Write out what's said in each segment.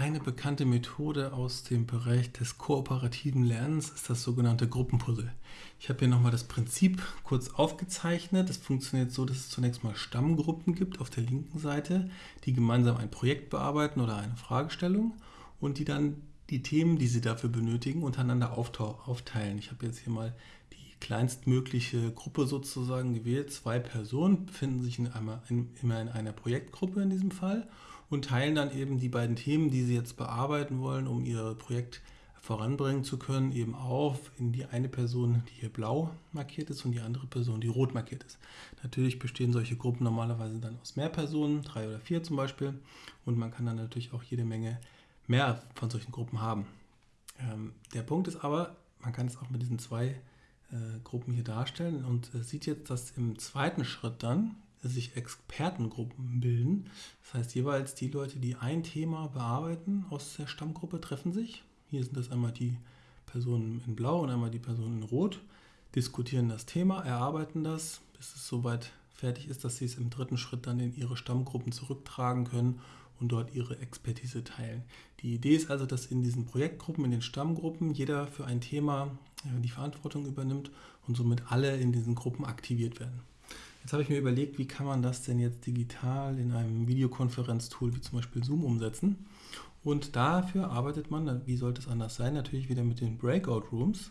Eine bekannte Methode aus dem Bereich des kooperativen Lernens ist das sogenannte Gruppenpuzzle. Ich habe hier nochmal das Prinzip kurz aufgezeichnet. Es funktioniert so, dass es zunächst mal Stammgruppen gibt auf der linken Seite, die gemeinsam ein Projekt bearbeiten oder eine Fragestellung und die dann die Themen, die sie dafür benötigen, untereinander aufteilen. Ich habe jetzt hier mal die kleinstmögliche Gruppe sozusagen gewählt. Zwei Personen befinden sich in einmal in, immer in einer Projektgruppe in diesem Fall und teilen dann eben die beiden Themen, die sie jetzt bearbeiten wollen, um ihr Projekt voranbringen zu können, eben auf in die eine Person, die hier blau markiert ist und die andere Person, die rot markiert ist. Natürlich bestehen solche Gruppen normalerweise dann aus mehr Personen, drei oder vier zum Beispiel, und man kann dann natürlich auch jede Menge mehr von solchen Gruppen haben. Ähm, der Punkt ist aber, man kann es auch mit diesen zwei äh, Gruppen hier darstellen und äh, sieht jetzt, dass im zweiten Schritt dann sich Expertengruppen bilden. Das heißt, jeweils die Leute, die ein Thema bearbeiten aus der Stammgruppe, treffen sich. Hier sind das einmal die Personen in Blau und einmal die Personen in Rot, diskutieren das Thema, erarbeiten das, bis es soweit fertig ist, dass sie es im dritten Schritt dann in ihre Stammgruppen zurücktragen können und dort ihre Expertise teilen. Die Idee ist also, dass in diesen Projektgruppen, in den Stammgruppen, jeder für ein Thema äh, die Verantwortung übernimmt und somit alle in diesen Gruppen aktiviert werden. Jetzt habe ich mir überlegt, wie kann man das denn jetzt digital in einem Videokonferenztool wie zum Beispiel Zoom umsetzen. Und dafür arbeitet man, wie sollte es anders sein, natürlich wieder mit den Breakout Rooms.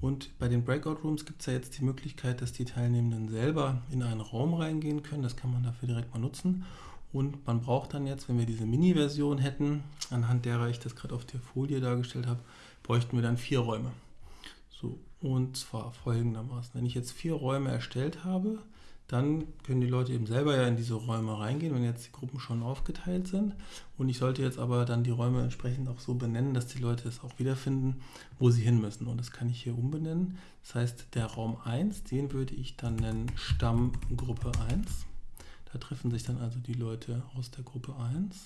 Und bei den Breakout Rooms gibt es ja jetzt die Möglichkeit, dass die Teilnehmenden selber in einen Raum reingehen können. Das kann man dafür direkt mal nutzen. Und man braucht dann jetzt, wenn wir diese Mini-Version hätten, anhand derer ich das gerade auf der Folie dargestellt habe, bräuchten wir dann vier Räume. So, und zwar folgendermaßen. Wenn ich jetzt vier Räume erstellt habe, dann können die Leute eben selber ja in diese Räume reingehen, wenn jetzt die Gruppen schon aufgeteilt sind. Und ich sollte jetzt aber dann die Räume entsprechend auch so benennen, dass die Leute es auch wiederfinden, wo sie hin müssen. Und das kann ich hier umbenennen. Das heißt, der Raum 1, den würde ich dann nennen Stammgruppe 1. Da treffen sich dann also die Leute aus der Gruppe 1.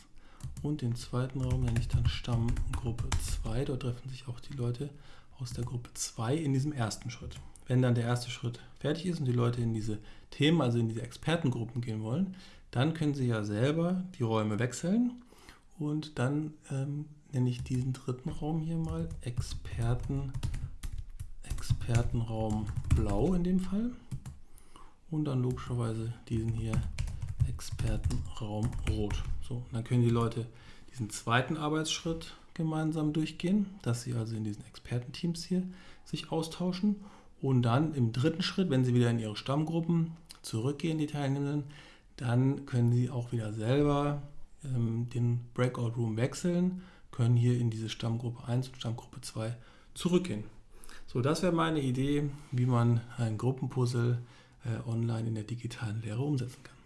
Und den zweiten Raum nenne ich dann Stammgruppe 2. Dort treffen sich auch die Leute aus der Gruppe 2 in diesem ersten Schritt. Wenn dann der erste Schritt fertig ist und die Leute in diese Themen, also in diese Expertengruppen gehen wollen, dann können sie ja selber die Räume wechseln und dann ähm, nenne ich diesen dritten Raum hier mal Experten, Expertenraum Blau in dem Fall und dann logischerweise diesen hier Expertenraum Rot. So, dann können die Leute diesen zweiten Arbeitsschritt gemeinsam durchgehen, dass sie also in diesen Expertenteams hier sich austauschen und dann im dritten Schritt, wenn Sie wieder in Ihre Stammgruppen zurückgehen, die Teilnehmenden, dann können Sie auch wieder selber ähm, den Breakout Room wechseln, können hier in diese Stammgruppe 1 und Stammgruppe 2 zurückgehen. So, das wäre meine Idee, wie man ein Gruppenpuzzle äh, online in der digitalen Lehre umsetzen kann.